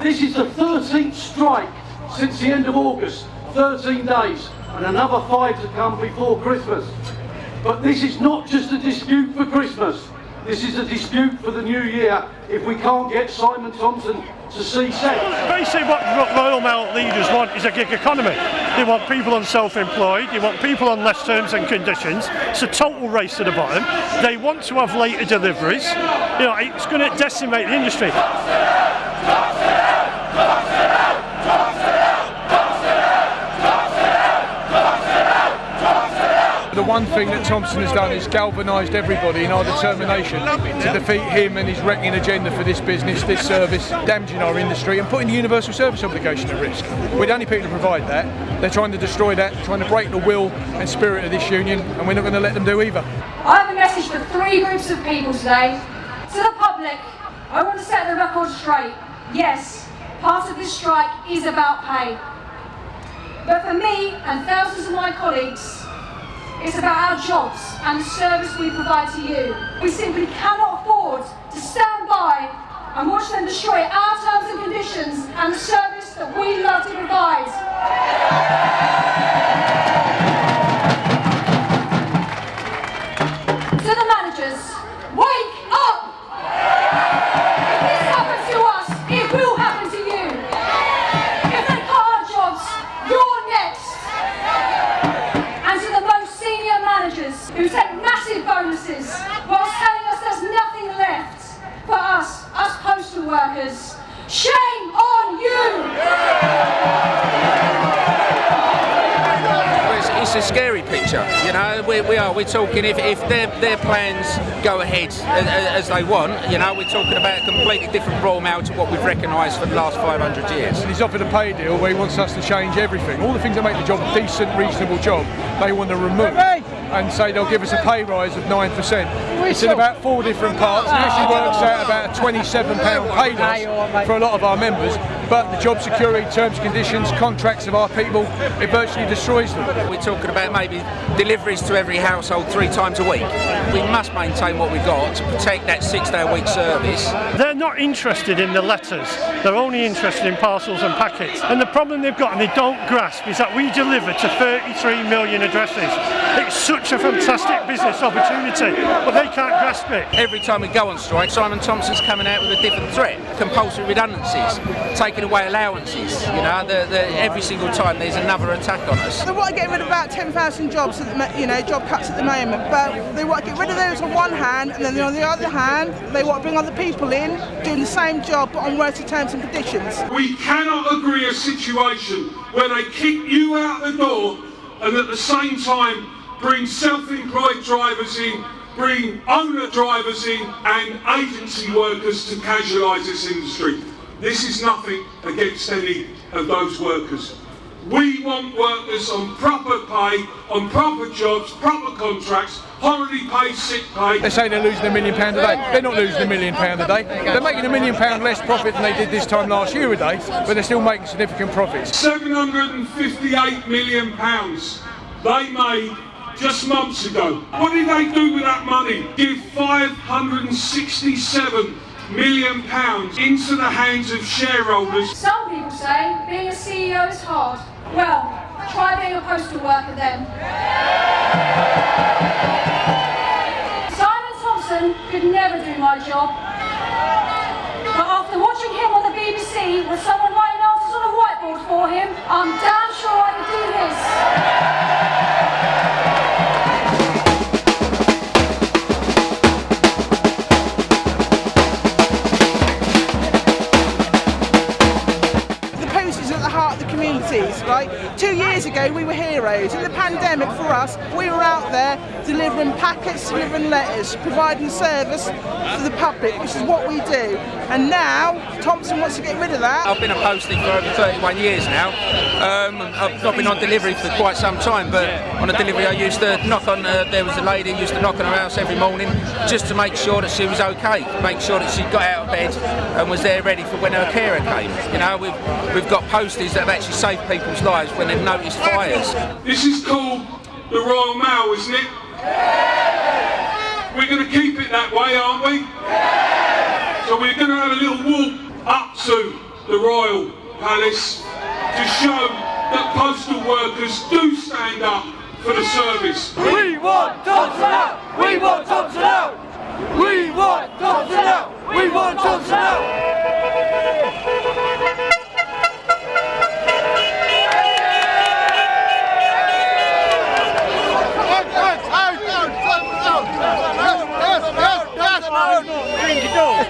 This is the 13th strike since the end of August, 13 days, and another five to come before Christmas. But this is not just a dispute for Christmas. This is a dispute for the new year if we can't get Simon Thompson to see sense. Basically what Royal Mail leaders want is a gig economy. They want people on self-employed, they want people on less terms and conditions. It's a total race to the bottom. They want to have later deliveries. You know, it's going to decimate the industry. One thing that Thompson has done is galvanised everybody in our determination to defeat him and his wrecking agenda for this business, this service, damaging our industry and putting the universal service obligation at risk. We're the only people to provide that. They're trying to destroy that, trying to break the will and spirit of this union and we're not going to let them do either. I have a message for three groups of people today. To the public, I want to set the record straight. Yes, part of this strike is about pay. But for me and thousands of my colleagues, it's about our jobs and the service we provide to you. We simply cannot afford to stand by and watch them destroy our terms and conditions and the service that we love a scary picture, you know. We, we are. We're talking if, if their their plans go ahead as, they want, you know, we're talking about a completely different Royal Mail to what we've recognised for the last 500 years. And he's offered a pay deal where he wants us to change everything. All the things that make the job a decent, reasonable job, they want to remove and say they'll give us a pay rise of 9%. It's in about four different parts. It actually works out about a £27 pay rise for a lot of our members. But the job security, terms, conditions, contracts of our people, it virtually destroys them. We're talking about maybe deliveries to every household three times a week. We must maintain what we've got to protect that six-day-a-week service. They're not interested in the letters. They're only interested in parcels and packets. And the problem they've got, and they don't grasp, is that we deliver to 33 million addresses. It's such a fantastic business opportunity, but they can't grasp it. Every time we go on strike, Simon Thompson's coming out with a different threat. Compulsory redundancies, taking away allowances. You know, the, the, every single time there's another attack on us. They want to get rid of about 10,000 jobs, at the, you know, job cuts at the moment, but they want to get rid of those on one hand, and then on the other hand, they want to bring other people in doing the same job but on worse terms and conditions. We cannot agree a situation where they kick you out the door and at the same time bring self-employed drivers in, bring owner drivers in and agency workers to casualise this industry. This is nothing against any of those workers. We want workers on proper pay, on proper jobs, proper contracts, holiday pay, sick pay. They say they're losing a million pound a day. They're not losing a million pound a day. They're making a million pound less profit than they did this time last year a day, but they're still making significant profits. 758 million pounds they made just months ago. What did they do with that money? Give 567 million pounds into the hands of shareholders. Some people say being a CEO is hard. Well, try being a postal worker then. Simon Thompson could never do my job. But after watching him on the BBC with someone writing answers on a whiteboard for him, I'm damn sure I could do his. We were heroes. In the pandemic for us, we were out there delivering packets, delivering letters, providing service to the public, which is what we do. And now Thompson wants to get rid of that. I've been a postie for over 31 years now. Um, I've not been on delivery for quite some time, but on a delivery I used to knock on, uh, there was a lady who used to knock on her house every morning just to make sure that she was okay, make sure that she got out of bed and was there ready for when her carer came. You know, we've, we've got posties that have actually saved people's lives when they've noticed fires. This is the Royal Mail, isn't it? We're going to keep it that way, aren't we? So we're going to have a little walk up to the Royal Palace to show that postal workers do stand up for the service. We want Thompson out! We want Thompson out! We want Thompson out! We want Thompson out!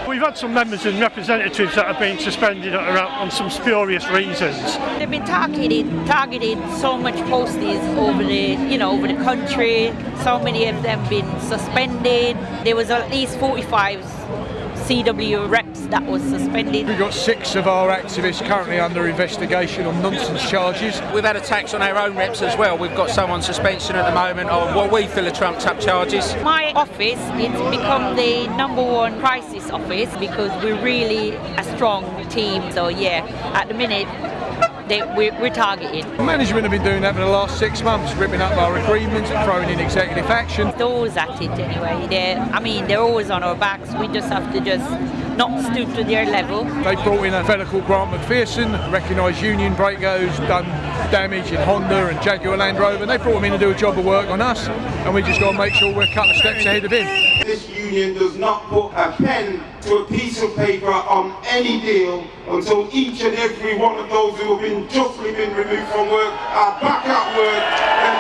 We've had some members and representatives that have been suspended on some spurious reasons. They've been targeted, targeted so much posters over the, you know, over the country. So many of them been suspended. There was at least 45 CW reps that was suspended. We've got six of our activists currently under investigation on nonsense charges. We've had attacks on our own reps as well. We've got some on suspension at the moment on what we feel are trumped up charges. My office, it's become the number one crisis office because we're really a strong team. So yeah, at the minute, they, we're, we're targeted. Management have been doing that for the last six months, ripping up our agreements, and throwing in executive action. They're always at it anyway. They're, I mean, they're always on our backs. We just have to just not stoop to their level. They brought in a fella called Grant McPherson, recognised union breakers, done damage in Honda and Jaguar Land Rover, and they brought him in to do a job of work on us, and we just got to make sure we're a couple of steps ahead of him. This union does not put a pen to a piece of paper on any deal until each and every one of those who have been justly been removed from work are back at work. And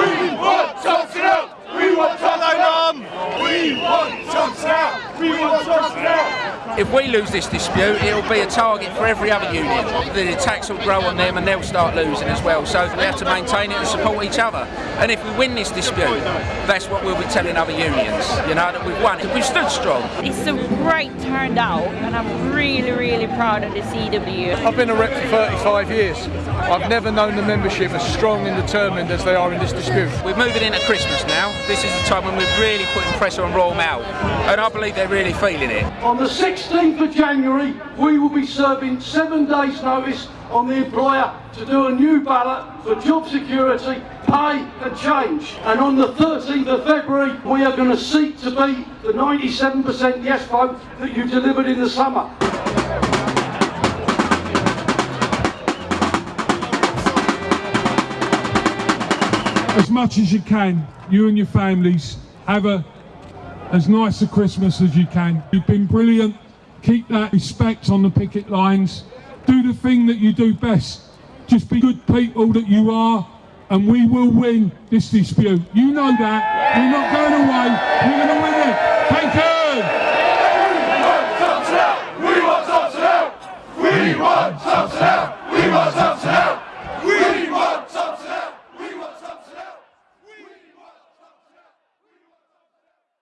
We want Thompson out! We want Thompson out! We want Thompson out! We want Thompson out! If we lose this dispute, it'll be a target for every other union. The attacks will grow on them and they'll start losing as well. So we have to maintain it and support each other. And if we win this dispute, that's what we'll be telling other unions, you know, that we've won. We've stood strong. It's a great turnout, and I'm really, really proud of the CW. I've been a rep for 35 years. I've never known the membership as strong and determined as they are in this dispute. We're moving into Christmas now. This is the time when we're really putting pressure on Royal Mail. And I believe they're really feeling it. On the 16th of January, we will be serving seven days' notice on the employer to do a new ballot for job security, pay and change. And on the 13th of February, we are going to seek to be the 97% yes vote that you delivered in the summer. Much as you can, you and your families, have a as nice a Christmas as you can. You've been brilliant. Keep that respect on the picket lines. Do the thing that you do best. Just be good people that you are, and we will win this dispute. You know that. We're not going away. We're going to win